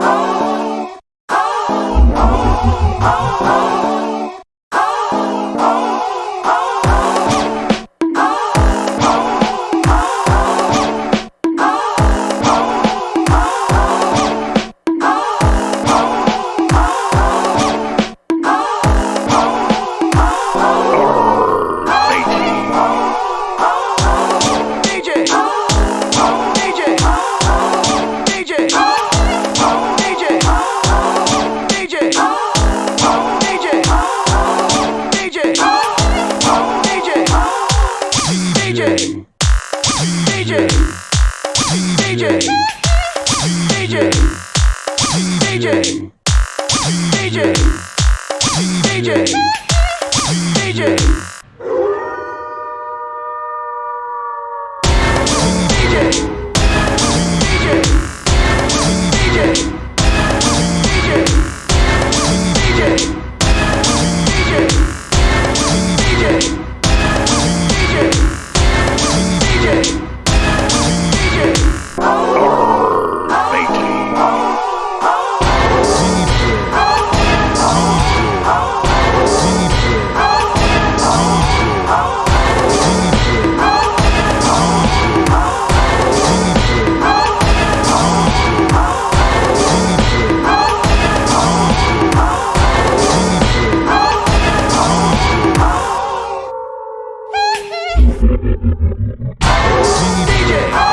oh, oh, oh, oh. oh, oh, oh. DJ, DJ, DJ, DJ, DJ, DJ, DJ. DJ. DJ.